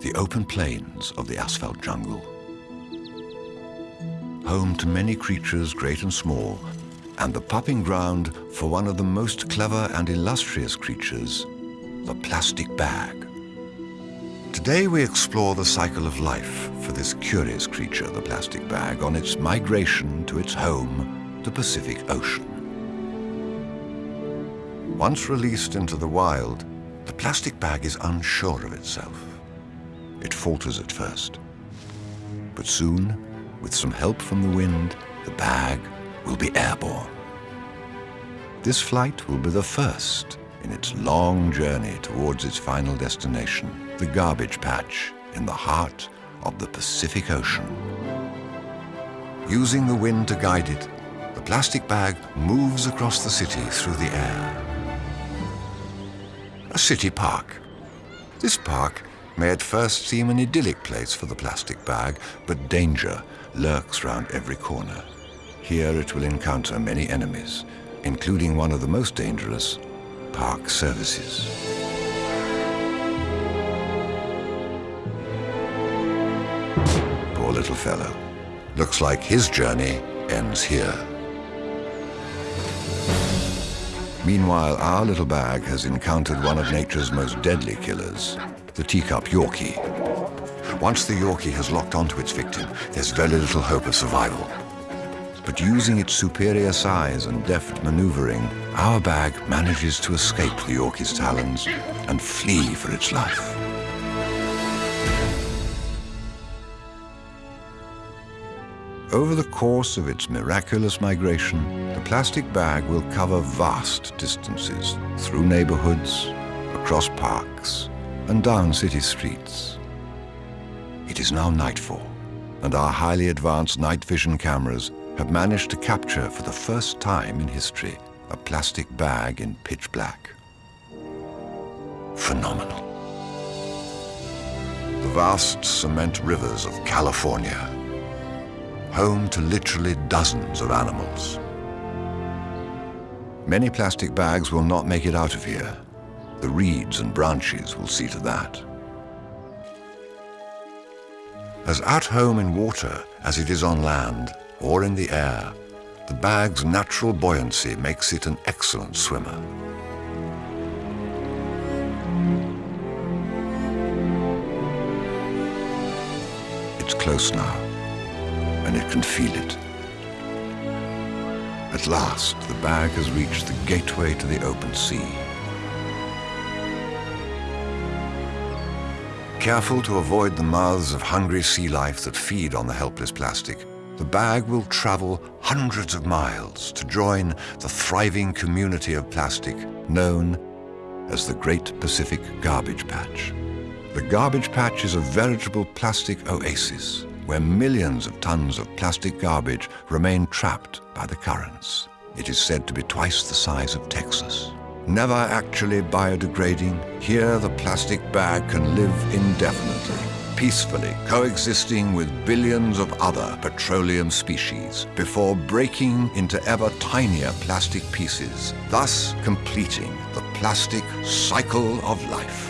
the open plains of the asphalt jungle. Home to many creatures, great and small, and the pupping ground for one of the most clever and illustrious creatures, the plastic bag. Today we explore the cycle of life for this curious creature, the plastic bag, on its migration to its home, the Pacific Ocean. Once released into the wild, the plastic bag is unsure of itself. It falters at first. But soon, with some help from the wind, the bag will be airborne. This flight will be the first in its long journey towards its final destination, the garbage patch in the heart of the Pacific Ocean. Using the wind to guide it, the plastic bag moves across the city through the air. A city park. This park may at first seem an idyllic place for the plastic bag, but danger lurks round every corner. Here it will encounter many enemies, including one of the most dangerous, park services. Poor little fellow. Looks like his journey ends here. Meanwhile, our little bag has encountered one of nature's most deadly killers, the teacup Yorkie. Once the Yorkie has locked onto its victim, there's very little hope of survival. But using its superior size and deft maneuvering, our bag manages to escape the Yorkie's talons and flee for its life. Over the course of its miraculous migration, the plastic bag will cover vast distances through neighborhoods, across parks, and down city streets. It is now nightfall, and our highly advanced night vision cameras have managed to capture for the first time in history a plastic bag in pitch black. Phenomenal. The vast cement rivers of California, home to literally dozens of animals. Many plastic bags will not make it out of here. The reeds and branches will see to that. As at home in water as it is on land or in the air, the bag's natural buoyancy makes it an excellent swimmer. It's close now, and it can feel it. At last, the bag has reached the gateway to the open sea. Careful to avoid the mouths of hungry sea life that feed on the helpless plastic, the bag will travel hundreds of miles to join the thriving community of plastic known as the Great Pacific Garbage Patch. The garbage patch is a veritable plastic oasis where millions of tons of plastic garbage remain trapped by the currents. It is said to be twice the size of Texas. Never actually biodegrading, here the plastic bag can live indefinitely, peacefully coexisting with billions of other petroleum species before breaking into ever tinier plastic pieces, thus completing the plastic cycle of life.